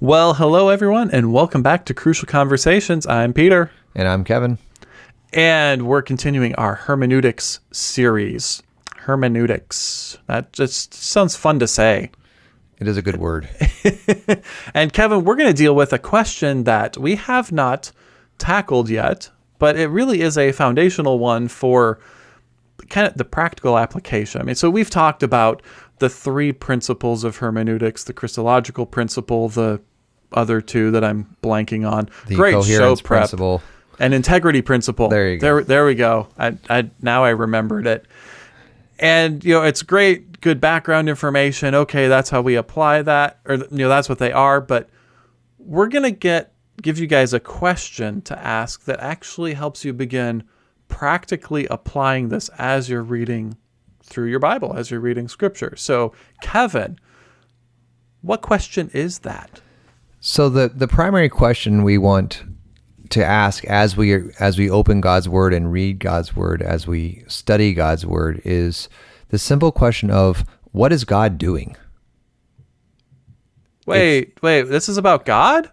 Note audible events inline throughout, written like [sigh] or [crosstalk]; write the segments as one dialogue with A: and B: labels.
A: Well, hello everyone, and welcome back to Crucial Conversations. I'm Peter,
B: And I'm Kevin.
A: and we're continuing our hermeneutics series. Hermeneutics. That just sounds fun to say.
B: It is a good word. [laughs]
A: And Kevin, we're going to deal with a question that we have not tackled yet, but it really is a foundational one for kind of the practical application. I mean, so we've talked about the three principles of hermeneutics, the Christological principle, the other two that I'm blanking on.
B: The
A: Great show prep.
B: principle.
A: An integrity principle.
B: There you go.
A: There, there we go. I, I now I remembered it. And you know, it's great, good background information. Okay, that's how we apply that, or you know, that's what they are. But we're gonna get give you guys a question to ask that actually helps you begin practically applying this as you're reading through your Bible, as you're reading Scripture. So, Kevin, what question is that?
B: So the the primary question we want to ask as we as we open God's word and read God's word as we study God's word is the simple question of what is God doing?
A: Wait, wait, this is about God?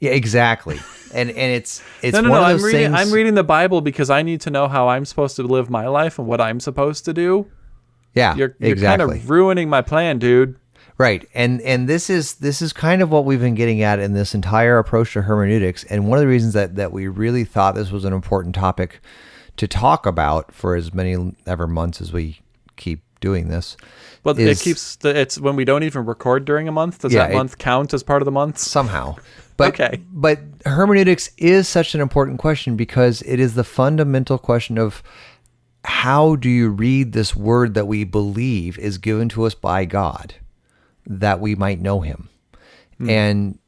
B: Yeah, exactly. And and it's [laughs] it's
A: no, no,
B: one
A: no.
B: of
A: I'm reading.
B: things.
A: I'm reading the Bible because I need to know how I'm supposed to live my life and what I'm supposed to do.
B: yeah,
A: You're, you're
B: exactly.
A: kind of ruining my plan, dude.
B: Right. And and this is this is kind of what we've been getting at in this entire approach to hermeneutics. And one of the reasons that that we really thought this was an important topic to talk about for as many ever months as we keep doing this.
A: But
B: is
A: it keeps. The, it's when we don't even record during a month. Does
B: Yeah,
A: that
B: it-
A: month count as part of the month?
B: somehow. But
A: Okay.
B: but hermeneutics is such an important question because it is the fundamental question of how do you read this word that we believe is given to us by God that we might know him. And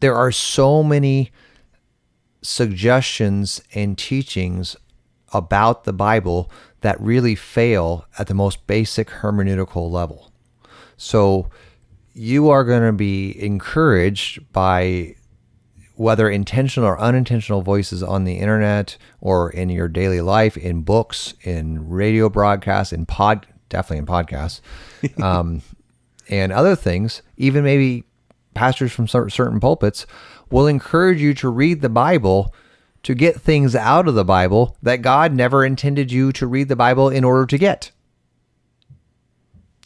B: there are so many suggestions and teachings about the Bible that really fail at the most basic hermeneutical level. So you are going to be encouraged by whether intentional or unintentional voices on the internet or in your daily life, in books, in radio broadcasts, in pod, definitely in podcasts, [laughs] um, and other things, even maybe pastors from certain pulpits will encourage you to read the Bible to get things out of the Bible that God never intended you to read the Bible in order to get.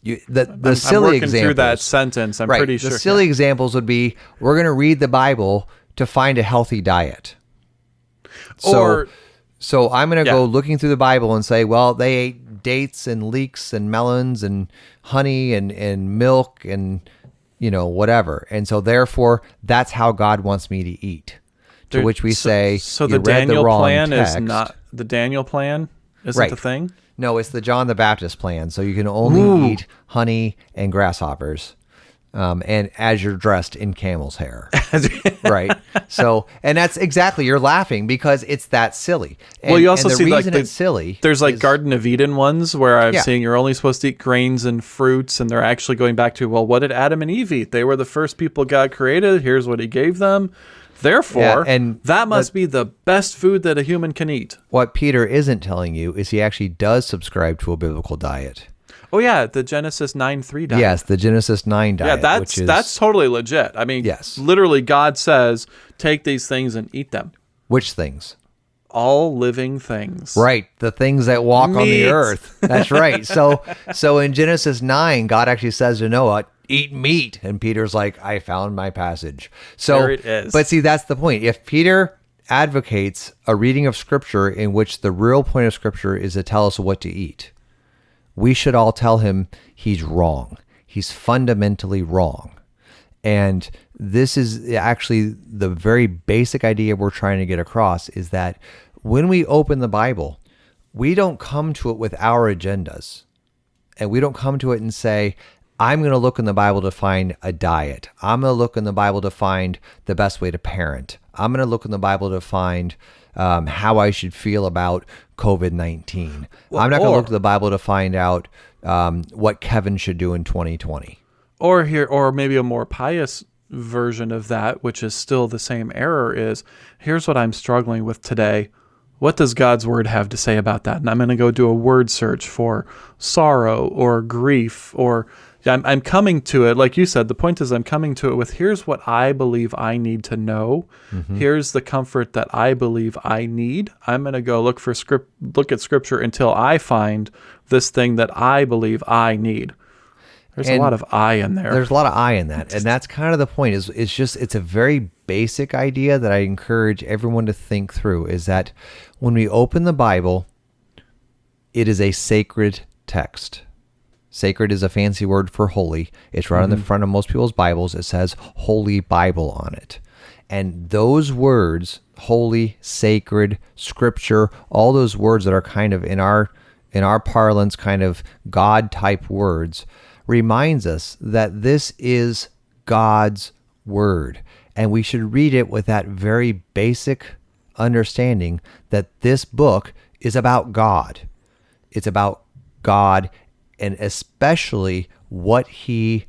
B: You, the the
A: I'm,
B: silly
A: I'm
B: examples,
A: through that sentence. I'm
B: right?
A: pretty
B: the
A: sure.
B: silly examples would be we're going to read the Bible to find a healthy diet. So,
A: Or-
B: so I'm going to
A: Yeah.
B: go looking through the Bible and say, well, they ate dates and leeks and melons and honey and and milk and you know whatever, and so therefore that's how God wants me to eat. To
A: There-
B: which we
A: so-
B: say,
A: So the Daniel
B: the
A: plan is not the Daniel plan. Isn't
B: Right.
A: the thing?
B: No, it's the John the Baptist plan. So you can only
A: Ooh.
B: eat honey and grasshoppers, um, and as you're dressed in camel's hair, [laughs] right? So, and that's exactly you're laughing because it's that silly. And,
A: well, you also
B: the
A: see like the,
B: it's silly.
A: There's like
B: is-
A: Garden of Eden ones where I'm
B: Yeah.
A: seeing you're only supposed to eat grains and fruits, and they're actually going back to well, what did Adam and Eve eat? They were the first people God created. Here's what He gave them. Therefore,
B: Yeah, and
A: that must be the best food that a human can eat.
B: what Peter isn't telling you is he actually does subscribe to a biblical diet.
A: Oh yeah, the Genesis nine three diet.
B: Yes, the Genesis nine diet.
A: Yeah, that's
B: is,
A: that's totally legit. I mean,
B: Yes.
A: literally, God says, "Take these things and eat them."
B: which things.
A: All living things.
B: Right, the things that walk on the earth. That's right. So, [laughs] so in Genesis nine, God actually says to Noah, "Eat meat," and Peter's like, "I found my passage." So,
A: There it is.
B: but see, that's the point. If Peter advocates a reading of Scripture in which the real point of Scripture is to tell us what to eat, we should all tell him he's wrong. He's fundamentally wrong. And this is actually the very basic idea we're trying to get across is that when we open the Bible, we don't come to it with our agendas. And we don't come to it and say, I'm going to look in the Bible to find a diet. I'm going to look in the Bible to find the best way to parent. I'm going to look in the Bible to find um, how I should feel about COVID 19. I'm not going to look to the Bible to find out um, what Kevin should do in 2020.
A: Or here, or maybe a more pious version of that, which is still the same error. Is here's what I'm struggling with today. what does God's word have to say about that? And I'm going to go do a word search for sorrow or grief or I'm, I'm coming to it. Like you said, the point is I'm coming to it with here's what I believe I need to know. Mm-hmm. Here's the comfort that I believe I need. I'm going to go look for script, look at scripture until I find this thing that I believe I need. There's and a lot of I in there.
B: There's a lot of I in that. And [laughs] that's kind of the point is it's just it's a very basic idea that I encourage everyone to think through is that when we open the Bible, it is a sacred text. Sacred is a fancy word for holy. It's right mm-hmm. on the mm-hmm. front of most people's Bibles. It says Holy Bible on it. And those words, holy, sacred, scripture, all those words that are kind of in our in our parlance kind of God type words, reminds us that this is God's word. And we should read it with that very basic understanding that this book is about God. It's about God and especially what he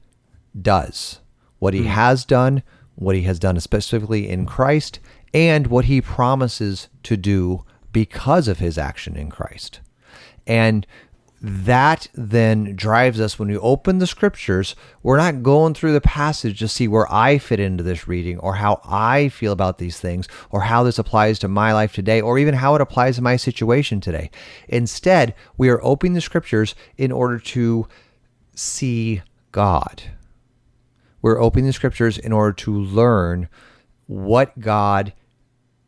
B: does, what he mm. has done, what he has done specifically in Christ, and what he promises to do because of his action in Christ. And that then drives us when we open the scriptures. We're not going through the passage to see where I fit into this reading or how I feel about these things or how this applies to my life today or even how it applies to my situation today. Instead, we are opening the scriptures in order to see God. We're opening the scriptures in order to learn what God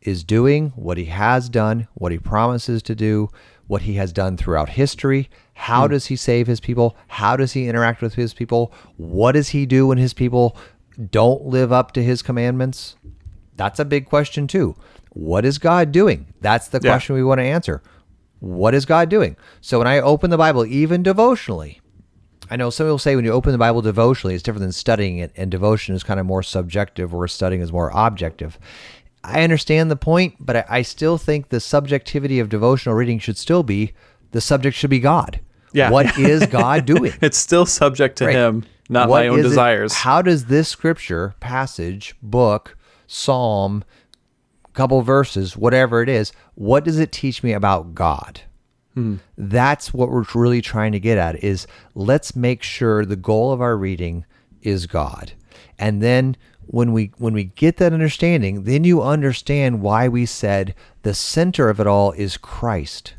B: is doing, what he has done, what he promises to do, what he has done throughout history. How mm. does he save his people? How does he interact with his people? What does he do when his people don't live up to his commandments? That's a big question, too. What is God doing? That's the yeah. question we want to answer. What is God doing? So when I open the Bible, even devotionally, I know some people say when you open the Bible devotionally, it's different than studying it, and devotion is kind of more subjective, whereas studying is more objective. I understand the point, but I, I still think the subjectivity of devotional reading should still be the subject should be God.
A: Yeah.
B: What [laughs] is God doing?
A: it's still subject to right. Him, not what my own desires.
B: It, how does this scripture, passage, book, psalm, couple verses, whatever it is, what does it teach me about God? Hmm. That's what we're really trying to get at is let's make sure the goal of our reading is God. And then when we when we get that understanding, then you understand why we said the center of it all is Christ.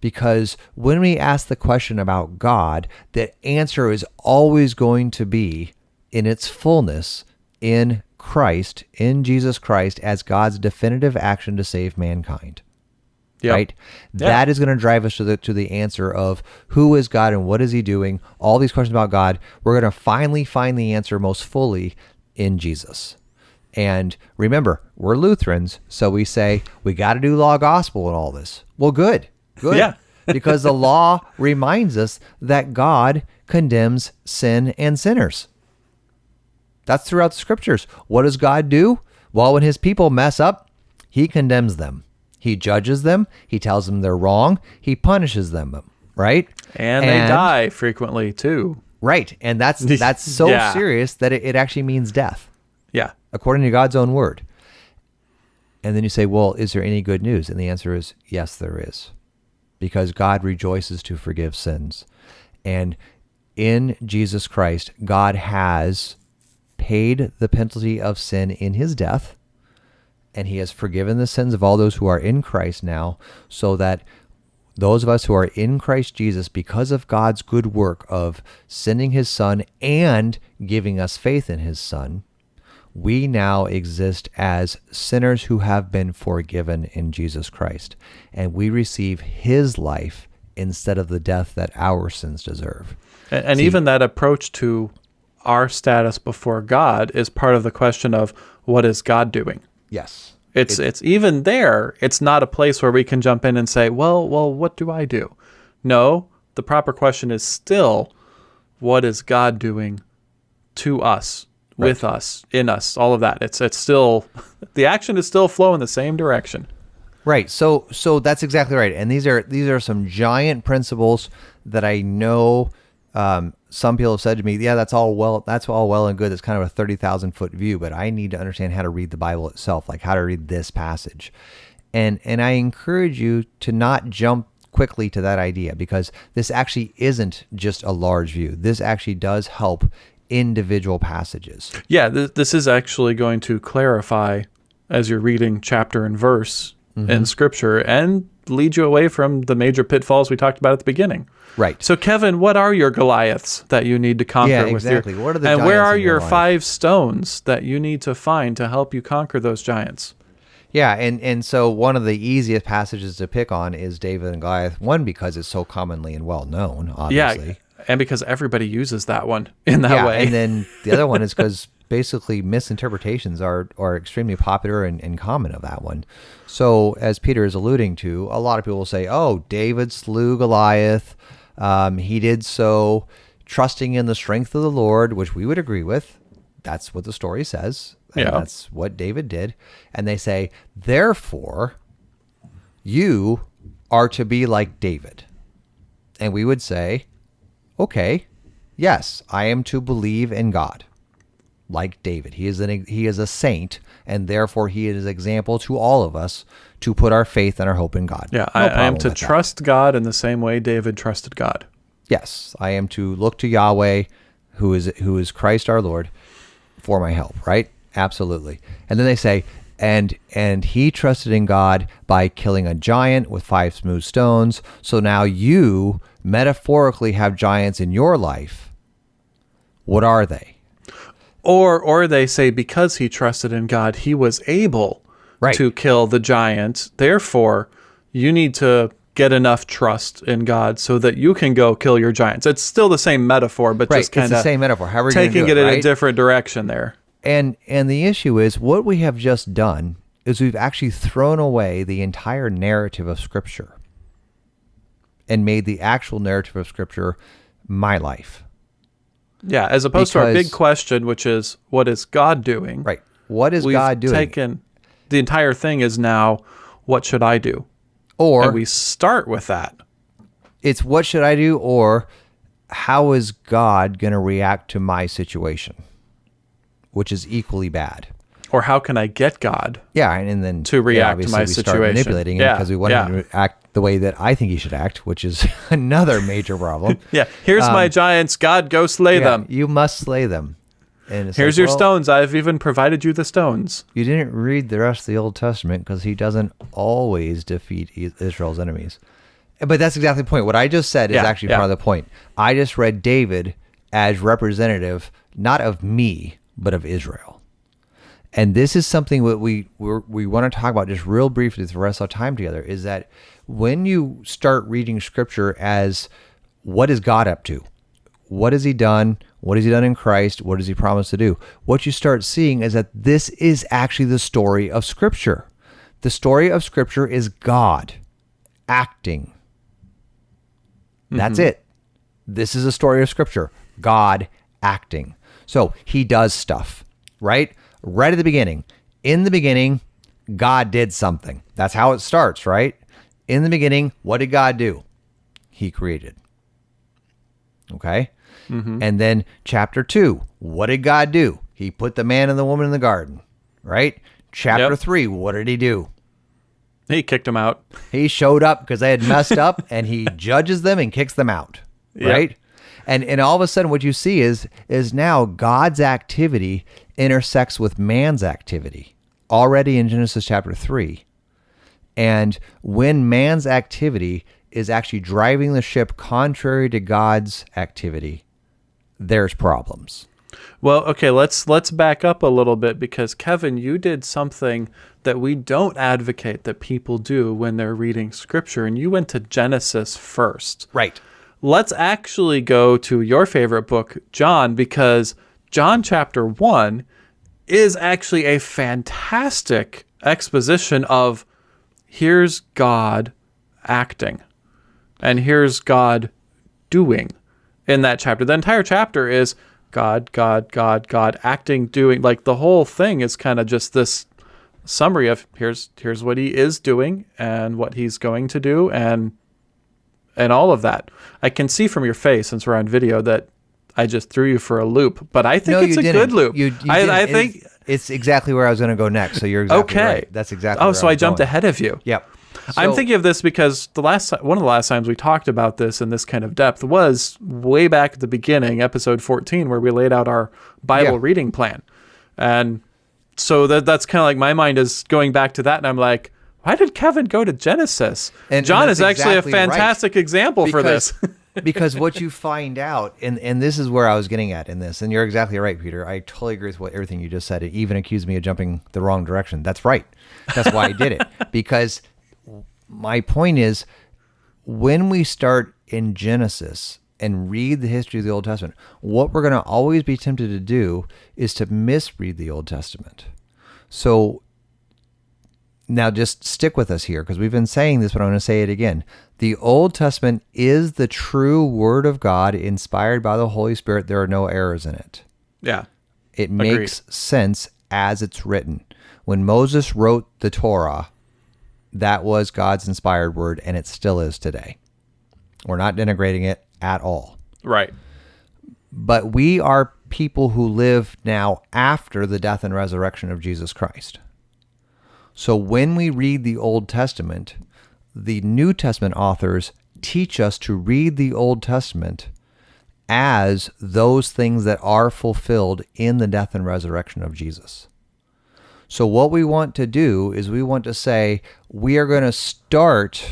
B: Because when we ask the question about God, the answer is always going to be in its fullness in Christ, in Jesus Christ, as God's definitive action to save mankind. Yep. Right? Yeah. That is going to drive us to the to the answer of who is God and what is he doing? All these questions about God, we're going to finally find the answer most fully in Jesus. And remember, we're Lutherans, so we say we got to do law gospel and all this. Well, good. Good.
A: Yeah. [laughs]
B: because the law reminds us that God condemns sin and sinners. That's throughout the scriptures. What does God do? Well, when his people mess up, he condemns them. He judges them, he tells them they're wrong, he punishes them, right?
A: And, and they die frequently too.
B: Right. And that's [laughs] that's so yeah. serious that it, it actually means death.
A: Yeah.
B: According to God's own word. And then you say, well, is there any good news? And the answer is yes, there is. Because God rejoices to forgive sins. And in Jesus Christ, God has paid the penalty of sin in his death, and he has forgiven the sins of all those who are in Christ now, so that those of us who are in Christ Jesus, because of God's good work of sending his Son and giving us faith in his Son, we now exist as sinners who have been forgiven in Jesus Christ. And we receive his life instead of the death that our sins deserve.
A: And, and See, even that approach to our status before God is part of the question of what is God doing?
B: Yes.
A: It's it, it's even there. It's not a place where we can jump in and say, "Well, well, what do I do?" No, the proper question is still, what is God doing to us, right. with us, in us, all of that. It's it's still [laughs] the action is still flowing the same direction.
B: Right. So so that's exactly right. And these are these are some giant principles that I know um, some people have said to me, "Yeah, that's all well. That's all well and good. It's kind of a thirty thousand foot view, but I need to understand how to read the Bible itself, like how to read this passage." And and I encourage you to not jump quickly to that idea because this actually isn't just a large view. This actually does help individual passages.
A: Yeah, th- this is actually going to clarify as you're reading chapter and verse
B: Mm-hmm.
A: in scripture and lead you away from the major pitfalls we talked about at the beginning.
B: Right.
A: So, Kevin, what are your Goliaths that you need to conquer
B: Yeah,
A: with your
B: exactly. What are the
A: and where are
B: your
A: your five stones that you need to find to help you conquer those giants?
B: Yeah, and and so one of the easiest passages to pick on is David and Goliath. One because it's so commonly and well known, obviously.
A: Yeah, and because everybody uses that one in that
B: yeah,
A: way.
B: and then the other one is because [laughs] basically misinterpretations are are extremely popular and, and common of that one. So as Peter is alluding to, a lot of people will say, "Oh, David slew Goliath. Um, he did so trusting in the strength of the Lord," which we would agree with. That's what the story says.
A: Yeah.
B: that's what David did. And they say, therefore, you are to be like David. And we would say, okay, yes, I am to believe in God, like David. He is an he is a saint, and therefore he is an example to all of us to put our faith and our hope in God.
A: yeah,
B: No
A: I, I am to
B: with that.
A: trust God in the same way David trusted God.
B: Yes, I am to look to Yahweh, who is who is Christ our Lord, for my help. Right? Absolutely. And then they say, and and he trusted in God by killing a giant with five smooth stones. So now you metaphorically have giants in your life. What are they?
A: Or or they say because he trusted in God, he was able
B: Right.
A: to kill the giant. Therefore, you need to get enough trust in God so that you can go kill your giants. It's still the same metaphor, but
B: Right.
A: just kind
B: the
A: of
B: same metaphor. You're gonna
A: taking it,
B: it,
A: in a different direction there.
B: And and the issue is what we have just done is we've actually thrown away the entire narrative of scripture and made the actual narrative of scripture my life.
A: Yeah, as opposed to our big question, which is what is God doing?
B: Right. What is God doing?
A: taken the entire thing is now what should I do?
B: or
A: and we start with that.
B: it's what should I do or how is God going to react to my situation? Which is equally bad.
A: Or how can I get God?
B: Yeah, and, and then
A: To
B: yeah,
A: react to
B: obviously
A: my
B: we start
A: situation.
B: manipulating
A: Yeah,
B: because we want
A: yeah.
B: him to act the way that I think he should act, which is [laughs] another major problem. [laughs]
A: Yeah, here's my giants. God, go slay
B: Um, Yeah,
A: them.
B: You must slay them. And
A: Here's
B: like,
A: your
B: well,
A: stones. I've even provided you the stones.
B: You didn't read the rest of the Old Testament because he doesn't always defeat Israel's enemies. But that's exactly the point. What I just said is
A: Yeah,
B: actually
A: yeah.
B: part of the point. I just read David as representative, not of me, but of Israel. And this is something that we we're, we want to talk about just real briefly for the rest of our time together. Is that when you start reading Scripture as what is God up to? What has He done? What has He done in Christ? What does He promise to do? What you start seeing is that this is actually the story of Scripture. The story of Scripture is God acting. That's mm-hmm. it. This is a story of scripture. God acting. So he does stuff, right? Right at the beginning. In the beginning, God did something. That's how it starts, right? In the beginning, what did God do? He created. Okay? Mm-hmm. And then chapter two, what did God do? He put the man and the woman in the garden, right? Chapter
A: Yep.
B: three, what did he do?
A: He kicked them out.
B: He showed up because they had messed up [laughs] and he judges them and kicks them out.
A: Yep.
B: Right? And and all of a sudden what you see is is now God's activity intersects with man's activity already in Genesis chapter 3. And when man's activity is actually driving the ship contrary to God's activity, there's problems.
A: Well, okay, let's let's back up a little bit because Kevin, you did something that we don't advocate that people do when they're reading scripture and you went to Genesis first.
B: Right.
A: Let's actually go to your favorite book, John, because John chapter 1 is actually a fantastic exposition of here's God acting and here's God doing in that chapter. The entire chapter is God, God, God, God acting, doing. Like the whole thing is kind of just this summary of here's here's what he is doing and what he's going to do and and all of that. I can see from your face since we're on video that I just threw you for a loop, but I think
B: No,
A: it's a
B: didn't.
A: good loop.
B: You- you
A: I. I think
B: It's exactly where I was going to go next. So you're exactly
A: Okay.
B: right. That's exactly.
A: Oh, so I
B: was
A: jumped
B: going.
A: ahead of you.
B: Yep.
A: I'm thinking of this because the last one of the last times we talked about this in this kind of depth was way back at the beginning, episode 14, where we laid out our Bible
B: Yeah.
A: reading plan, and so that that's kind of like my mind is going back to that, and I'm like, why did Kevin go to Genesis?
B: And-
A: John
B: and
A: is actually
B: exactly
A: a
B: right.
A: fantastic example for this. [laughs]
B: because what you find out, and and this is where I was getting at in this, and you're exactly right, Peter. I totally agree with what everything you just said. It even accused me of jumping the wrong direction. That's right. That's why I did it [laughs] because my point is when we start in Genesis and read the history of the Old Testament, what we're going to always be tempted to do is to misread the Old Testament. So now just stick with us here because we've been saying this, but I'm going to say it again. The Old Testament is the true Word of God inspired by the Holy Spirit. There are no errors in it.
A: yeah,
B: It makes sense as it's written. When Moses wrote the Torah, that was God's inspired word, and it still is today. We're not denigrating it at all.
A: right.
B: But we are people who live now after the death and resurrection of Jesus Christ. So when we read the Old Testament, the New Testament authors teach us to read the Old Testament as those things that are fulfilled in the death and resurrection of Jesus. So, what we want to do is we want to say we are going to start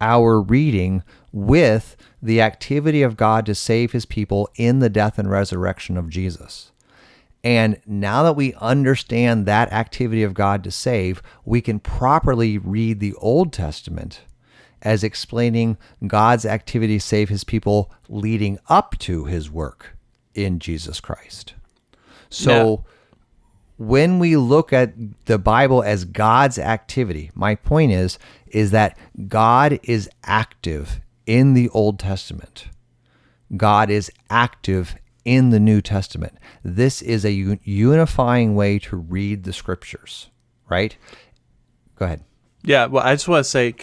B: our reading with the activity of God to save his people in the death and resurrection of Jesus. And now that we understand that activity of God to save, we can properly read the Old Testament as explaining God's activity to save his people leading up to his work in Jesus Christ. So when we look at the Bible as God's activity, my point is is that God is active in the Old Testament. God is active in the New Testament. This is a unifying way to read the scriptures, right? Go ahead.
A: Yeah, well, I just want to say,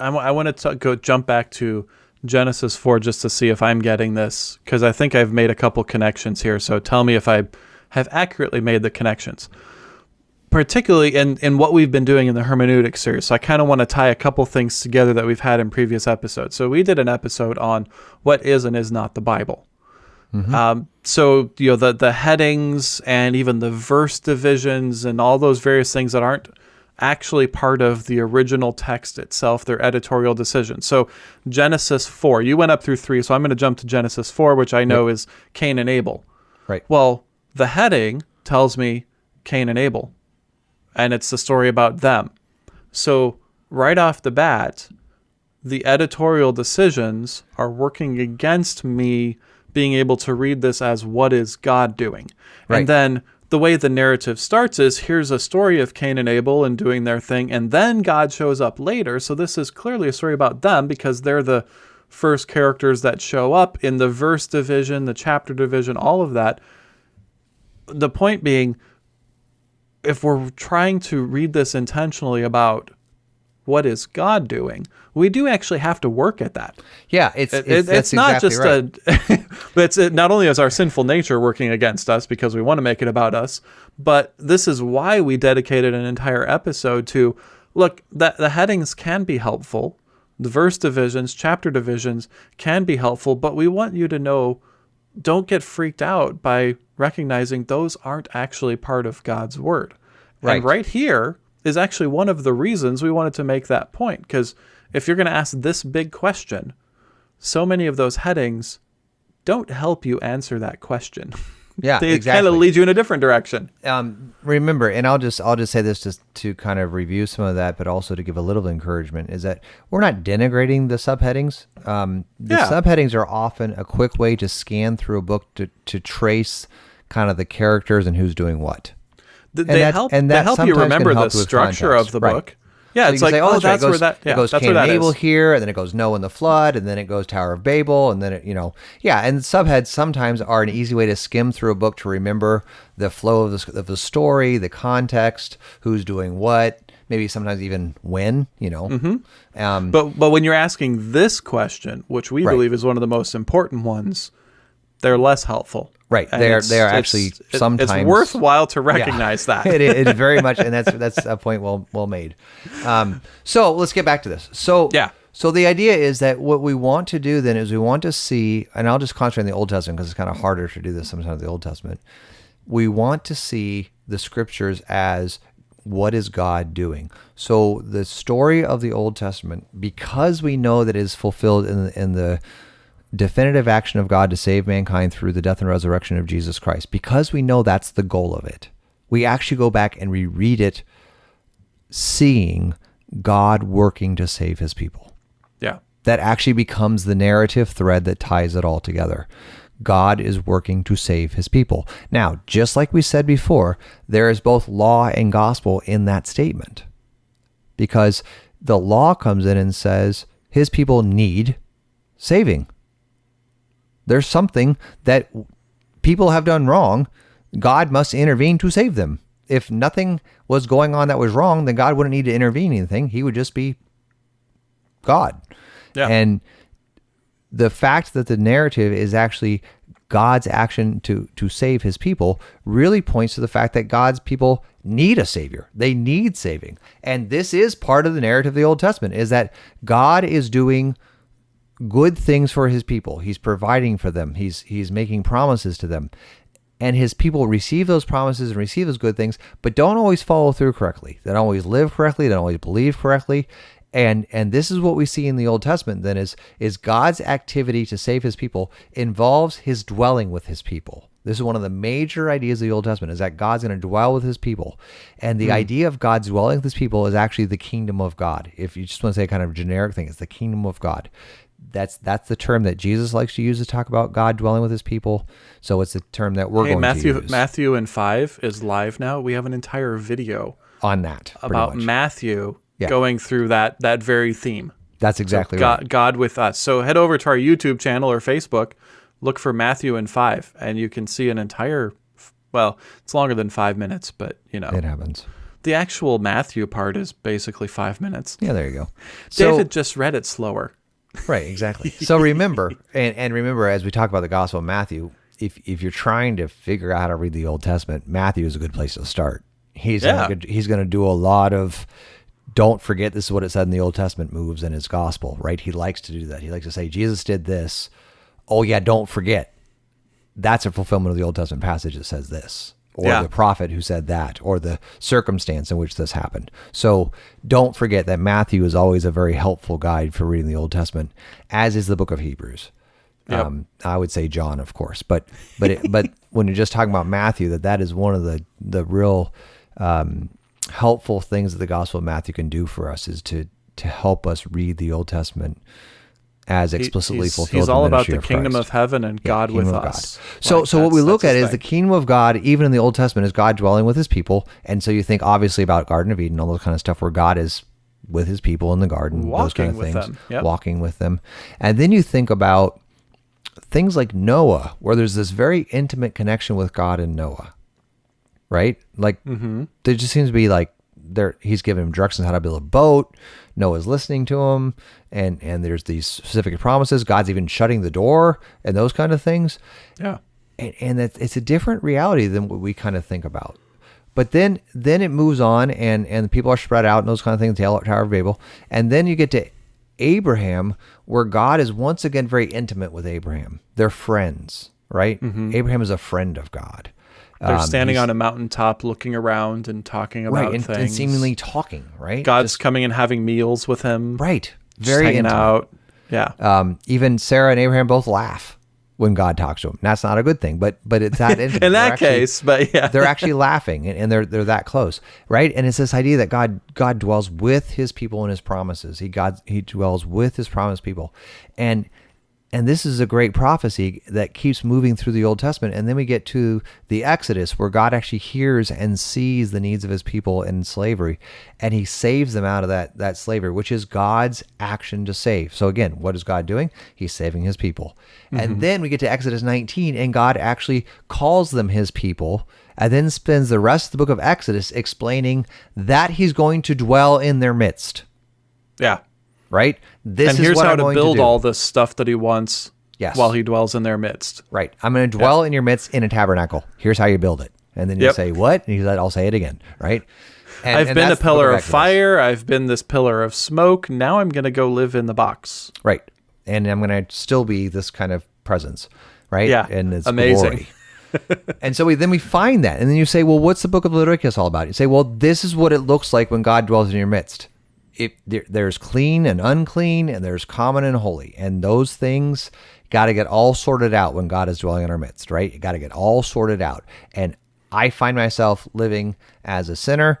A: I, I want to go jump back to Genesis 4 just to see if I'm getting this, because I think I've made a couple connections here. So tell me if I have accurately made the connections, particularly in, in what we've been doing in the hermeneutic series. So I kind of want to tie a couple things together that we've had in previous episodes. So we did an episode on what is and is not the Bible. Um, so you know the the headings and even the verse divisions and all those various things that aren't actually part of the original text itself, their editorial decisions. So Genesis four, you went up through three, so I'm going to jump to Genesis four, which I know is Cain and Abel.
B: Right.
A: Well, the heading tells me Cain and Abel, and it's the story about them. So right off the bat, the editorial decisions are working against me being able to read this as what is God doing.
B: Right.
A: And then the way the narrative starts is here's a story of Cain and Abel and doing their thing, and then God shows up later. So this is clearly a story about them because they're the first characters that show up in the verse division, the chapter division, all of that. The point being, if we're trying to read this intentionally about what is God doing, we do actually have to work at that.
B: Yeah, it's
A: It-
B: it's,
A: it's not
B: exactly
A: just
B: right.
A: a [laughs] but it's it, not only is our sinful nature working against us because we want to make it about us but this is why we dedicated an entire episode to look that the headings can be helpful the verse divisions chapter divisions can be helpful but we want you to know don't get freaked out by recognizing those aren't actually part of God's word
B: Right.
A: and right here is actually one of the reasons we wanted to make that point because if you're going to ask this big question so many of those headings don't help you answer that question. [laughs]
B: Yeah,
A: they kind of lead you in a different direction.
B: um, remember, and I'll just I'll just say this just to kind of review some of that, but also to give a little encouragement is that we're not denigrating the subheadings. Um, the
A: Yeah.
B: subheadings are often a quick way to scan through a book to to trace kind of the characters and who's doing what.
A: Th- they
B: that-
A: help.
B: and
A: they help you remember the
B: help with
A: structure
B: context.
A: of the
B: Right.
A: book. Yeah,
B: So
A: it's like
B: say,
A: oh,
B: that's right,
A: that's
B: goes,
A: where that. Yeah,
B: it goes
A: that's
B: Cain
A: where
B: and
A: that
B: Abel
A: is.
B: here, and then it goes Noah and the flood, and then it goes Tower of Babel, and then it, you know, yeah. And subheads sometimes are an easy way to skim through a book to remember the flow of the of the story, the context, who's doing what, maybe sometimes even when, you know. Mm-hmm. Um,
A: But but when you're asking this question, which we
B: Right.
A: believe is one of the most important ones, they're less helpful.
B: Right.
A: And
B: They are- they are actually
A: it- It's
B: sometimes-
A: worthwhile to
B: Yeah.
A: recognize that. [laughs]
B: it, it is very much, and that's [laughs] that's a point well well made. Um, so let's get back to this. So
A: Yeah.
B: So the idea is that what we want to do then is we want to see, and I'll just concentrate on the Old Testament because it's kind of harder to do this sometimes in the Old Testament. We want to see the scriptures as what is God doing. So the story of the Old Testament, because we know that it is fulfilled in in the definitive action of God to save mankind through the death and resurrection of Jesus Christ, because we know that's the goal of it, we actually go back and reread it, seeing God working to save his people.
A: yeah.
B: That actually becomes the narrative thread that ties it all together. God is working to save his people. Now, just like we said before, there is both law and gospel in that statement. Because the law comes in and says his people need saving. There's something that people have done wrong. God must intervene to save them. If nothing was going on that was wrong, then God wouldn't need to intervene anything. He would just be God.
A: Yeah.
B: And the fact that the narrative is actually God's action to to save his people really points to the fact that God's people need a savior. They need saving. And this is part of the narrative of the Old Testament is that God is doing good things for his people. He's providing for them. He's he's making promises to them. And his people receive those promises and receive those good things, but don't always follow through correctly. They don't always live correctly, they don't always believe correctly. And and this is what we see in the Old Testament then is is God's activity to save his people involves his dwelling with his people. This is one of the major ideas of the Old Testament is that God's going to dwell with his people. And the hmm. idea of God's dwelling with his people is actually the kingdom of God. If you just want to say a kind of generic thing, it's the kingdom of God. That's that's the term that Jesus likes to use to talk about God dwelling with his people. So it's the term that we're
A: Hey,
B: going
A: Matthew
B: to use
A: Matthew and five is live now. We have an entire video
B: on that.
A: about
B: much.
A: Matthew
B: Yeah.
A: going through that that very theme.
B: That's exactly
A: God,
B: right.
A: God with us. So head over to our YouTube channel or Facebook, look for Matthew and five, and you can see an entire. Well, it's longer than five minutes, but you know
B: It happens.
A: the actual Matthew part is basically five minutes.
B: Yeah, there you go. So,
A: David just read it slower.
B: Right, exactly. [laughs] So remember, and, and remember, as we talk about the Gospel of Matthew, if if you're trying to figure out how to read the Old Testament, Matthew is a good place to start. He's
A: Yeah.
B: gonna, he's going to do a lot of. Don't forget this is what it said in the Old Testament moves in his gospel, right? He likes to do that. He likes to say Jesus did this. Oh yeah, don't forget. That's a fulfillment of the Old Testament passage that says this, or
A: Yeah.
B: the prophet who said that, or the circumstance in which this happened. So don't forget that Matthew is always a very helpful guide for reading the Old Testament, as is the book of Hebrews.
A: Yep.
B: Um, I would say John, of course, but but it, but [laughs] when you're just talking about Matthew, that that is one of the the real um, helpful things that the Gospel of Matthew can do for us is to to help us read the Old Testament as explicitly
A: he's,
B: fulfilled.
A: he's all about the kingdom
B: Christ.
A: of heaven and God with us.
B: So,
A: Like,
B: so what we look at is the kingdom of God, even in the Old Testament, is God dwelling with His people, and so you think obviously about Garden of Eden, all those kind of stuff, where God is with His people in the garden, those kind of
A: Walking with
B: things,
A: them, yep.
B: walking with them, and then you think about things like Noah, where there's this very intimate connection with God and Noah, right? Like
A: Mm-hmm.
B: there just seems to be like there he's giving him directions how to build a boat. Noah's listening to him, and and there's these specific promises. God's even shutting the door and those kind of things
A: Yeah.
B: and, and that it's a different reality than what we kind of think about. But then then it moves on and and people are spread out and those kind of things, Tower Tower of Babel. And then you get to Abraham, where God is once again very intimate with Abraham. They're friends, right? Mm-hmm. Abraham is a friend of God.
A: They're
B: Um,
A: standing on a mountaintop looking around and talking about
B: right and,
A: things.
B: and seemingly talking, right?
A: God's coming and having meals with him.
B: right,
A: Just
B: very
A: hanging
B: intimate.
A: out. Yeah.
B: Um, even Sarah and Abraham both laugh when God talks to them. That's not a good thing, but but it's that [laughs] intimate.
A: In that
B: actually-
A: case, but yeah. [laughs]
B: they're actually laughing and, and they're they're that close right and it's this idea that god god dwells with his people and his promises he god he dwells with his promised people and and this is a great prophecy that keeps moving through the old testament. And then we get to the exodus where god actually hears and sees the needs of his people in slavery. And he saves them out of that that slavery which is god's action to save. So again what is god doing? He's saving his people. And mm-hmm. then we get to exodus 19 and god actually calls them his people and then spends the rest of the book of exodus explaining that he's going to dwell in their midst.
A: Yeah.
B: Right this
A: and
B: is
A: here's
B: what
A: how
B: I'm
A: to build
B: do.
A: all this stuff that he wants
B: Yes.
A: while he dwells in their midst.
B: Right. I'm going to dwell in your midst in a tabernacle. Here's how you build it. And then you
A: Yep.
B: say, what? And he's like, I'll say it again. Right. And,
A: I've
B: and
A: been a
B: that's the book
A: pillar of fire. I've been this pillar of smoke. Now I'm going to go live in the box.
B: Right. And I'm going to still be this kind of presence. Right.
A: Yeah.
B: And it's
A: Amazing.
B: glory. and so we, then we find that. And then you say, well, what's the book of Leviticus all about? You say, well, this is what it looks like when God dwells in your midst. It, there, there's clean and unclean, and there's common and holy. And those things got to get all sorted out when God is dwelling in our midst, right? You got to get all sorted out. And I find myself living as a sinner.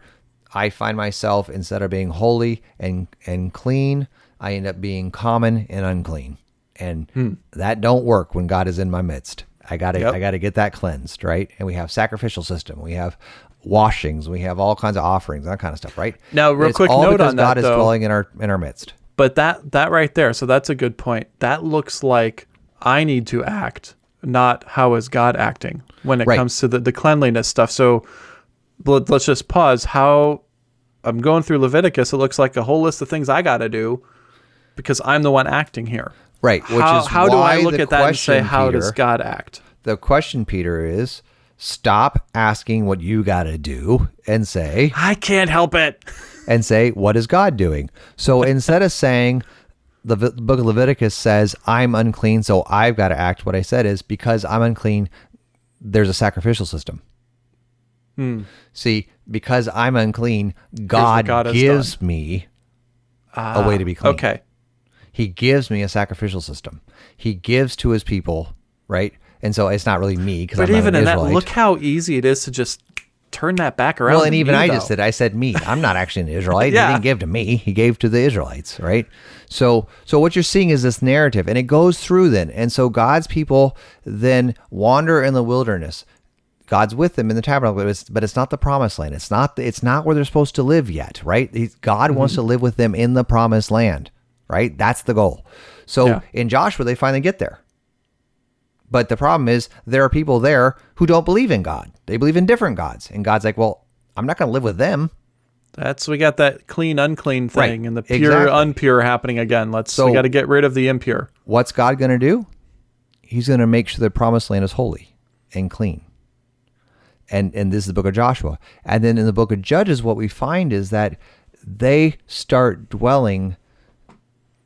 B: I find myself, instead of being holy and, and clean, I end up being common and unclean. And hmm. that don't work when God is in my midst. I gotta
A: Yep.
B: I gotta get that cleansed, right? And we have sacrificial system. We have washings. We have all kinds of offerings, that kind of stuff, right?
A: Now, real quick
B: all
A: note
B: because
A: on that,
B: God is
A: though.
B: dwelling in our in our midst.
A: But that that right there, so that's a good point. That looks like I need to act, not how is God acting when it
B: Right.
A: comes to the, the cleanliness stuff. So let, let's just pause. How I'm going through Leviticus, it looks like a whole list of things I got to do because I'm the one acting here.
B: Right, which
A: how
B: is
A: how do I look at that and say how does God act?
B: The question, Peter, is stop asking what you gotta do and say
A: I can't help it.
B: and say, what is God doing? So [laughs] instead of saying, the book of Leviticus says, I'm unclean, so I've got to act, what I said is, because I'm unclean, there's a sacrificial system. See, because I'm unclean, God,
A: Hmm. God
B: gives me a way to be clean.
A: Okay.
B: He gives me a sacrificial system. He gives to his people, right? And so it's not really me because
A: But
B: I'm not
A: even in that, look how easy it is to just turn that back around.
B: Well, and even
A: me,
B: I just
A: though.
B: did. I said me. I'm not actually an Israelite. [laughs]
A: Yeah.
B: He didn't give to me. He gave to the Israelites, right? So, so what you're seeing is this narrative, and it goes through then, and so God's people then wander in the wilderness. God's with them in the tabernacle, but it's, but it's not the promised land. It's not. It's not where they're supposed to live yet, right? He- God
A: Mm-hmm.
B: wants to live with them in the promised land, right? That's the goal. So
A: Yeah.
B: in Joshua, they finally get there. But the problem is there are people there who don't believe in God. They believe in different gods. And God's like, well, I'm not going to live with them.
A: That's we got that clean unclean
B: Right.
A: thing and the pure
B: Exactly.
A: unpure happening again. Let's
B: So-
A: we got to get rid of the impure.
B: What's God going to do? He's going to make sure the promised land is holy and clean. And and this is the book of Joshua. And then in the book of Judges what we find is that they start dwelling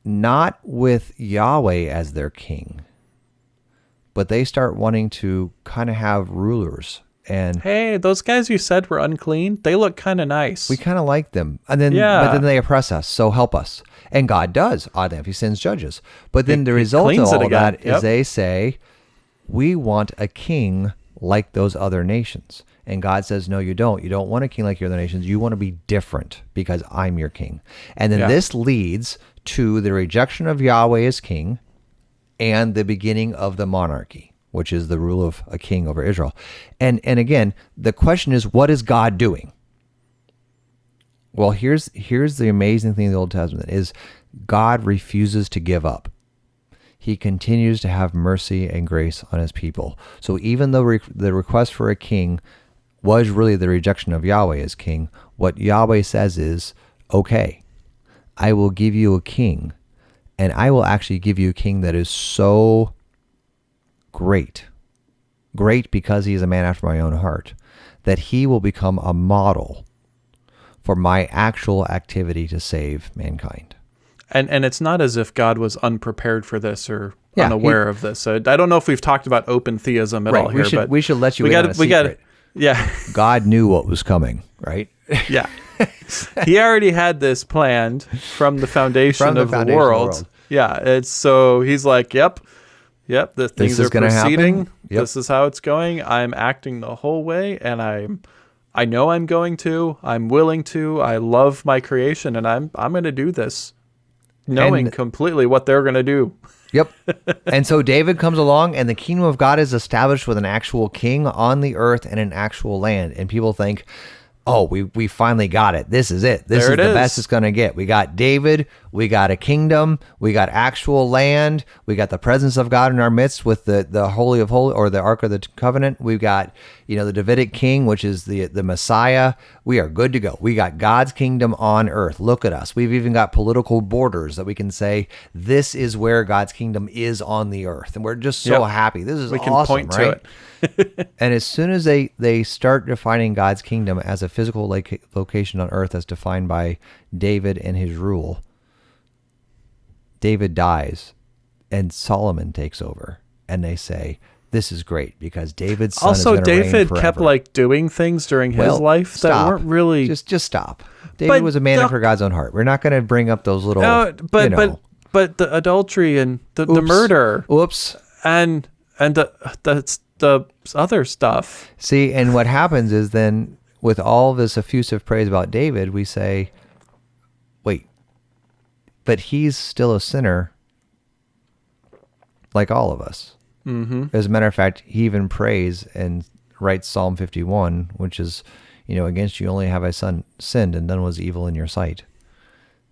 B: not with Yahweh as their king, but they start wanting to kind of have rulers and
A: Hey, those guys you said were unclean, they look kind of nice.
B: We kind of like them, and then
A: yeah.
B: but then they oppress us. So help us, and God does. Oddly enough, He sends judges. But then
A: He-
B: the result of all that is
A: Yep.
B: they say, "We want a king like those other nations." And God says, "No, you don't. You don't want a king like your other nations. You want to be different because I'm your king." And then
A: Yeah.
B: this leads to the rejection of Yahweh as king, and the beginning of the monarchy, which is the rule of a king over Israel. And and again, the question is, what is God doing? Well, here's here's the amazing thing in the Old Testament is God refuses to give up. He continues to have mercy and grace on his people. So even though re- the request for a king was really the rejection of Yahweh as king, what Yahweh says is, "Okay, I will give you a king, and I will actually give you a king that is so great, great because he is a man after my own heart, that he will become a model for my actual activity to save mankind.
A: and and it's not as if God was unprepared for this or
B: Yeah,
A: unaware
B: he-
A: of this. So I don't know if we've talked about open theism at
B: Right,
A: all
B: we
A: here,
B: should-
A: but
B: we should let you
A: we
B: in
A: gotta-
B: on a
A: we gotta- [laughs] yeah,
B: God knew what was coming, right?
A: yeah. [laughs] he already had this planned from the foundation,
B: From the
A: of,
B: foundation
A: the
B: of the
A: world.
B: world.
A: Yeah, it's so he's like, yep, yep. The things
B: is
A: are proceeding.
B: Yep.
A: This is how it's going. I'm acting the whole way, and I'm. I know I'm going to. I'm willing to. I love my creation, and I'm I'm going to do this, knowing
B: And-
A: completely what they're going to do.
B: Yep. [laughs] and so David comes along, and the kingdom of God is established with an actual king on the earth and an actual land. And people think, oh, we we finally got it. This is it. This is
A: it
B: the
A: is.
B: best it's going to get. We got David, we got a kingdom, we got actual land, we got the presence of God in our midst with the the holy of holy or the ark of the covenant. We've got, you know, the Davidic king, which is the the Messiah. We are good to go. We got God's kingdom on earth. Look at us. We've even got political borders that we can say this is where God's kingdom is on the earth. And we're just so
A: Yep.
B: happy. This is
A: We can
B: awesome,
A: point to it. [laughs]
B: And as soon as they they start defining God's kingdom as a physical loca- location on earth as defined by David and his rule, David dies and Solomon takes over. And they say, this is great because David's son
A: Also,
B: is gonna reign
A: David kept like doing things during his
B: Well,
A: life that
B: stop.
A: weren't really.
B: just just stop. David
A: But
B: was a man after God's own heart. We're not going to bring up those little,
A: No, but
B: you know,
A: but but the adultery and the, the murder
B: Oops.
A: and and the the the other stuff.
B: See, and what happens is then with all this effusive praise about David, we say, wait, but he's still a sinner like all of us. Mm-hmm. As a matter of fact, he even prays and writes Psalm 51, which is, you know, against you only have I son sinned and done was evil in your sight.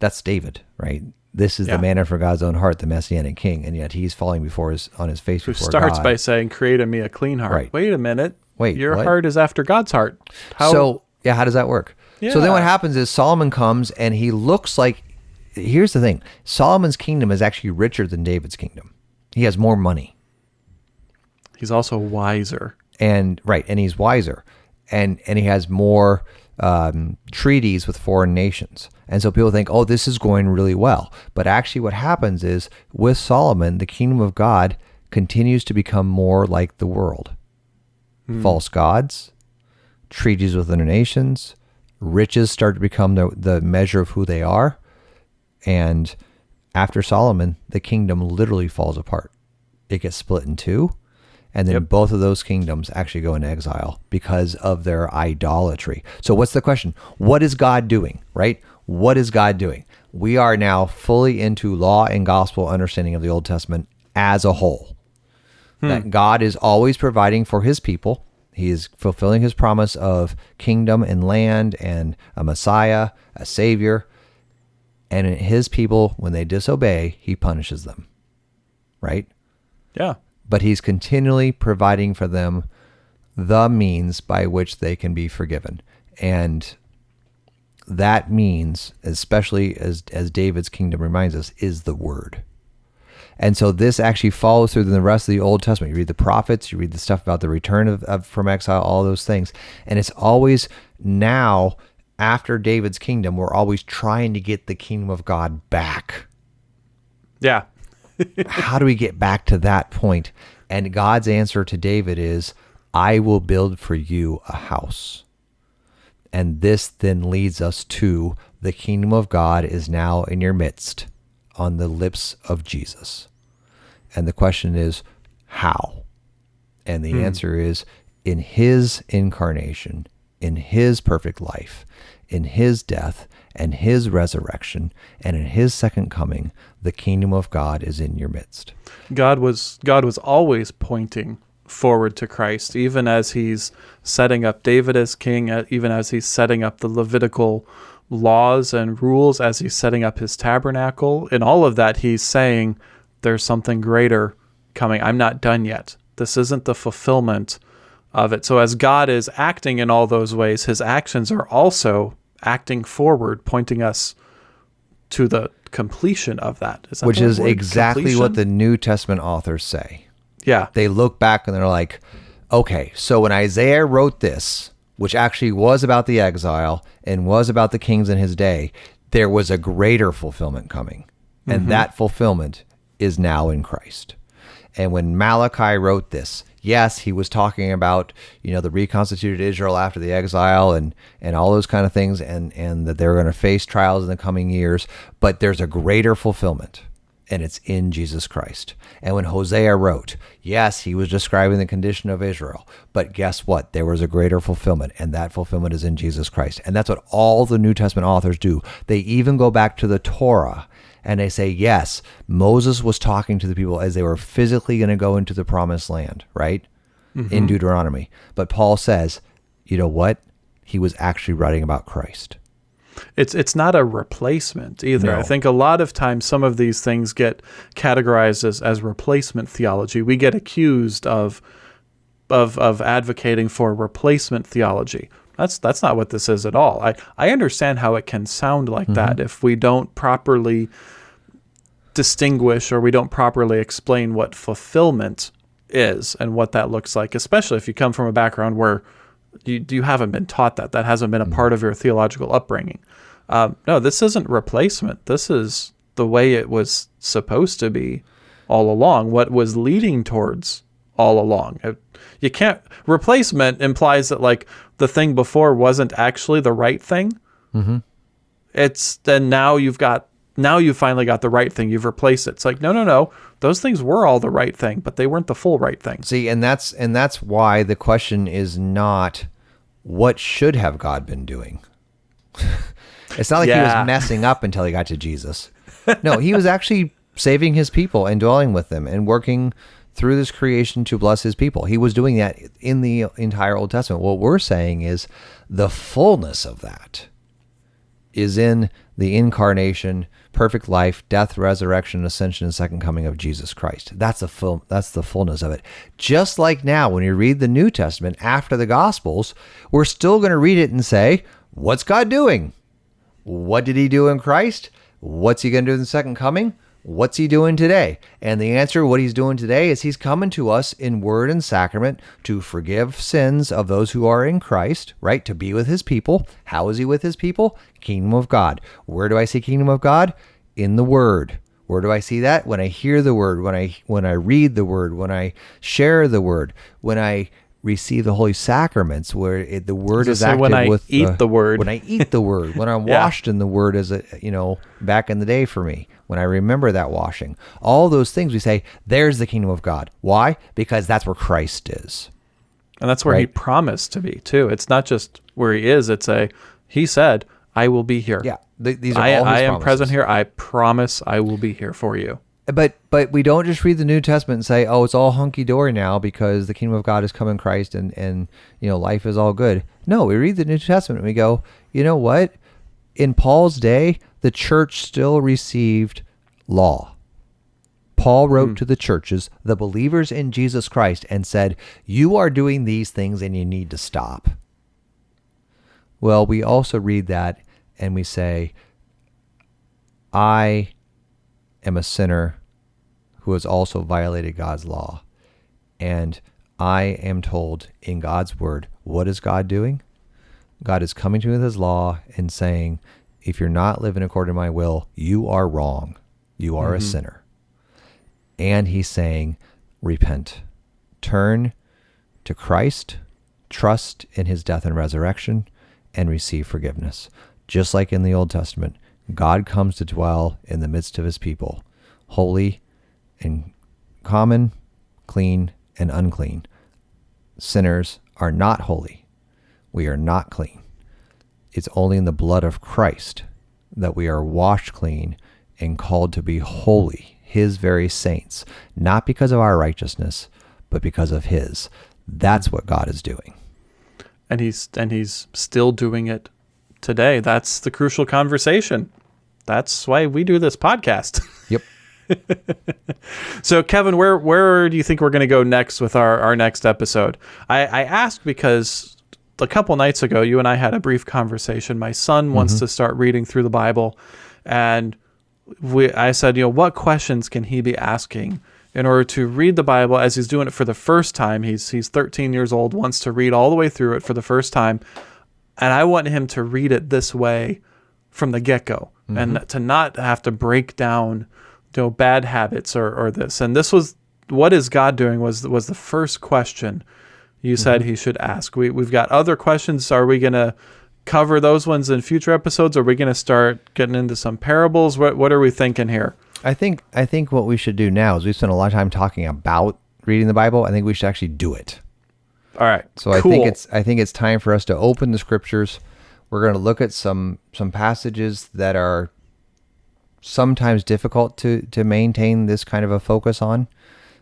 B: That's David, right? This is
A: Yeah.
B: the man after God's own heart, the messianic king, and yet he's falling before his on his face
A: Who starts
B: God.
A: by saying, "Create in me a clean heart."
B: Right.
A: Wait a minute.
B: Wait,
A: your
B: what?
A: heart is after God's heart. How?
B: So yeah, how does that work? Yeah. So then what happens is Solomon comes and he looks like. Here's the thing: Solomon's kingdom is actually richer than David's kingdom. He has more money,
A: he's also wiser.
B: and right, and he's wiser, and and he has more um, treaties with foreign nations. And so people think, oh, this is going really well. But actually, what happens is with Solomon, the kingdom of God continues to become more like the world. Hmm. False gods, treaties with other nations, riches start to become the, the measure of who they are. And after Solomon, the kingdom literally falls apart. It gets split in two. And then both of those kingdoms actually go into exile because of their idolatry. So, what's the question? What is God doing, right? What is God doing? We are now fully into law and gospel understanding of the Old Testament as a whole hmm. that God is always providing for his people. He is fulfilling his promise of kingdom and land and a Messiah, a Savior. And his people, when they disobey, he punishes them. Right?
A: Yeah.
B: But he's continually providing for them the means by which they can be forgiven. And that means, especially as, as David's kingdom reminds us, is the word. And so this actually follows through the rest of the Old Testament. You read the prophets, you read the stuff about the return of, of from exile, all those things. And it's always now after David's kingdom, we're always trying to get the kingdom of God back.
A: Yeah. [laughs]
B: How do we get back to that point? And God's answer to David is, I will build for you a house. And this then leads us to the kingdom of God is now in your midst on the lips of Jesus. And the question is, how? And the hmm. answer is in his incarnation, in his perfect life, in his death and his resurrection, and in his second coming, the kingdom of God is in your midst.
A: God was God was always pointing forward to Christ, even as he's setting up David as king, uh, even as he's setting up the Levitical laws and rules, as he's setting up his tabernacle. In all of that, he's saying there's something greater coming. I'm not done yet. This isn't the fulfillment of it. So as God is acting in all those ways, his actions are also acting forward, pointing us to the completion of that. That
B: Which is
A: word?
B: exactly what the New Testament authors say.
A: Yeah
B: They look back and they're like, okay, so when Isaiah wrote this, which actually was about the exile and was about the kings in his day, there was a greater fulfillment coming. And mm-hmm. that fulfillment is now in Christ. And when Malachi wrote this, yes, he was talking about, you know, the reconstituted Israel after the exile and and all those kind of things and and that they're going to face trials in the coming years, but there's a greater fulfillment and it's in Jesus Christ. And when Hosea wrote, yes, he was describing the condition of Israel, but guess what? There was a greater fulfillment, and that fulfillment is in Jesus Christ. And that's what all the New Testament authors do. They even go back to the Torah and they say, yes, Moses was talking to the people as they were physically going to go into the promised land, right? In mm-hmm. Deuteronomy. But Paul says, you know what? he was actually writing about Christ.
A: It's it's not a replacement either.
B: No.
A: I think a lot of times some of these things get categorized as, as replacement theology. We get accused of of of advocating for replacement theology. That's that's not what this is at all. I, I understand how it can sound like mm-hmm. that if we don't properly distinguish or we don't properly explain what fulfillment is and what that looks like, especially if you come from a background where you, you haven't been taught that. That hasn't been a part of your theological upbringing. Um, no, this isn't replacement. This is the way it was supposed to be all along, what was leading towards all along. It- you can't, replacement implies that like the thing before wasn't actually the right thing. It's then now you've got, now you finally got the right thing. You've replaced it. It's like, no, no, no. Those things were all the right thing, but they weren't the full right thing.
B: See, and that's and that's why the question is not what should have God been doing. [laughs] it's not like he was messing up until he got to Jesus. [laughs] No, he was actually saving his people and dwelling with them and working through this creation to bless his people. He was doing that in the entire Old Testament. What we're saying is the fullness of that is in the incarnation, perfect life, death, resurrection, ascension, and second coming of Jesus Christ. That's the full that's the fullness of it. Just like now when you read the New Testament after the gospels, we're still going to read it and say, what's God doing? What did he do in Christ? What's he going to do in the second coming? What's he doing today? And the answer, what he's doing today, is he's coming to us in word and sacrament to forgive sins of those who are in Christ, right? To be with his people. How is he with his people? Kingdom of God. Where do I see kingdom of God? In the word. Where do I see that? When I hear the word, when I when I read the word, when I share the word, when I receive the holy sacraments, where it, the word is active
A: when I
B: with
A: eat the word.
B: When I eat the word, when I'm [laughs]
A: Yeah.
B: washed in the word as a you know back in the day for me when I remember that washing all those things we say there's the kingdom of God why because that's where Christ is
A: And that's where he promised to be too. It's not just where he is. It's a he said, "I will be here."
B: yeah th- these are
A: I,
B: all
A: I am
B: promises.
A: present here. I promise I will be here for you.
B: but but we don't just read the New Testament and say oh it's all hunky dory now because the kingdom of God has come in Christ and and you know life is all good no we read the New Testament and we go you know what in Paul's day the church still received law Paul wrote hmm. to the churches, the believers in Jesus Christ, and said, You are doing these things and you need to stop. Well, we also read that and we say, I am a sinner who has also violated God's law. And I am told in God's word, what is God doing? God is coming to me with his law and saying, if you're not living according to my will, you are wrong. You are a mm-hmm. sinner. And he's saying, repent, turn to Christ, trust in his death and resurrection, and receive forgiveness. Just like in the Old Testament, God comes to dwell in the midst of his people, holy and common, clean and unclean. Sinners are not holy. We are not clean. It's only in the blood of Christ that we are washed clean and called to be holy, his very saints, not because of our righteousness, but because of his. That's what God is doing.
A: And he's and he's still doing it today. That's the crucial conversation. That's why we do this podcast. [laughs]
B: Yep.
A: So, Kevin, where where do you think we're going to go next with our, our next episode? I, I asked because a couple nights ago, you and I had a brief conversation. My son wants mm-hmm. to start reading through the Bible, and we I said, you know, what questions can he be asking in order to read the Bible as he's doing it for the first time? He's he's 13 years old, wants to read all the way through it for the first time, and I want him to read it this way from the get go, and mm-hmm. to not have to break down, you know, bad habits or or this. And this was what is God doing was was the first question you said mm-hmm. he should ask. We we've got other questions. Are we gonna cover those ones in future episodes? Are we gonna start getting into some parables? What what are we thinking here?
B: I think I think what we should do now is we spent a lot of time talking about reading the Bible. I think we should actually do it.
A: All right.
B: So I think it's I think it's time for us to open the scriptures. We're going to look at some some passages that are sometimes difficult to to maintain this kind of a focus on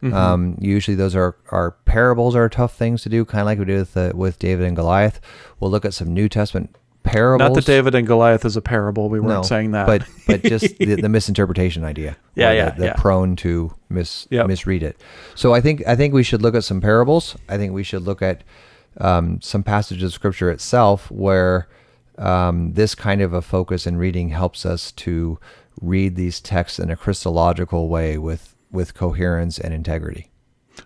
B: Um, usually, those are, are parables are tough things to do, kind of like we did with, uh, with David and Goliath. We'll look at some New Testament parables.
A: Not that David and Goliath is a parable. We weren't saying that.
B: but but [laughs] just the, the misinterpretation idea.
A: Yeah, yeah,
B: the, the
A: yeah.
B: prone to mis
A: Yep.
B: misread it. So I think I think we should look at some parables. I think we should look at um, some passages of scripture itself where um, this kind of a focus in reading helps us to read these texts in a Christological way with with coherence and integrity.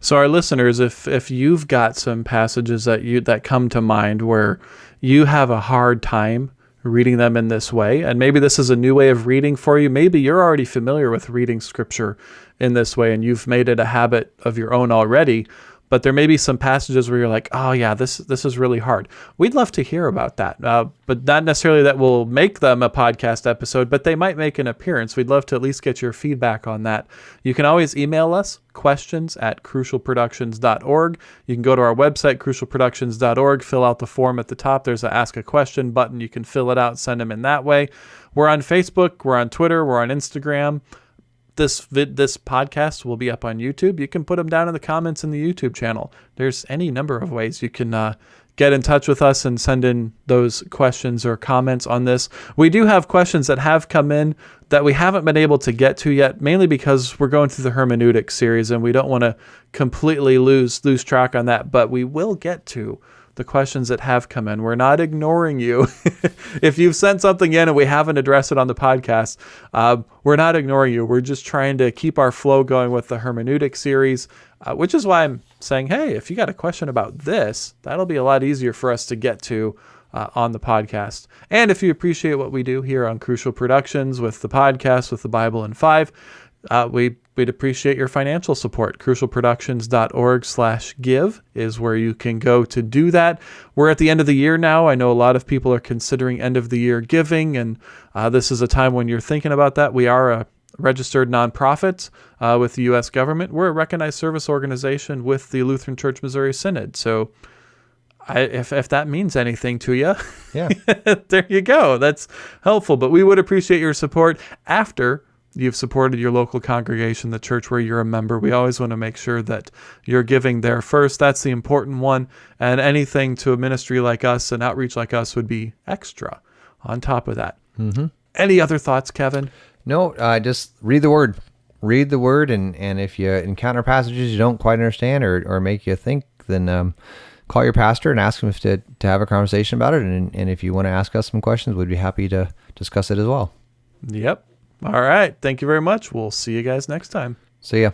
A: So our listeners, if if you've got some passages that you that come to mind where you have a hard time reading them in this way, and maybe this is a new way of reading for you, maybe you're already familiar with reading scripture in this way and you've made it a habit of your own already, but there may be some passages where you're like, "Oh yeah, this this is really hard." We'd love to hear about that, uh, but not necessarily that will make them a podcast episode, but they might make an appearance. We'd love to at least get your feedback on that. You can always email us questions at crucialproductions.org. You can go to our website, crucialproductions.org, fill out the form at the top. There's a Ask a Question button. You can fill it out, send them in that way. We're on Facebook, we're on Twitter, we're on Instagram this vid, this podcast will be up on YouTube. You can put them down in the comments in the YouTube channel. There's any number of ways you can uh, get in touch with us and send in those questions or comments on this. We do have questions that have come in that we haven't been able to get to yet, mainly because we're going through the hermeneutic series and we don't want to completely lose lose track on that. But we will get to the questions that have come in. We're not ignoring you. [laughs] if you've sent something in and we haven't addressed it on the podcast, uh, we're not ignoring you. We're just trying to keep our flow going with the hermeneutic series, uh, which is why I'm saying, hey, if you got a question about this, that'll be a lot easier for us to get to. Uh, on the podcast. And if you appreciate what we do here on Crucial Productions with the podcast, with the Bible in Five, uh, we we'd appreciate your financial support. Crucialproductions.org slash give is where you can go to do that. We're at the end of the year now. I know a lot of people are considering end of the year giving, and uh, this is a time when you're thinking about that. We are a registered nonprofit uh, with the U.S. government. We're a recognized service organization with the Lutheran Church Missouri Synod. So I, if, if that means anything to you,
B: Yeah. [laughs]
A: there you go. That's helpful. But we would appreciate your support after you've supported your local congregation, the church where you're a member. We always want to make sure that you're giving there first. That's the important one. And anything to a ministry like us, an outreach like us, would be extra on top of that. Mm-hmm. Any other thoughts, Kevin?
B: No, uh, just read the word. Read the word, and, and if you encounter passages you don't quite understand or, or make you think, then um, call your pastor and ask him if to, to have a conversation about it. And, and if you want to ask us some questions, we'd be happy to discuss it as well.
A: Yep. All right. Thank you very much. We'll see you guys next time.
B: See ya.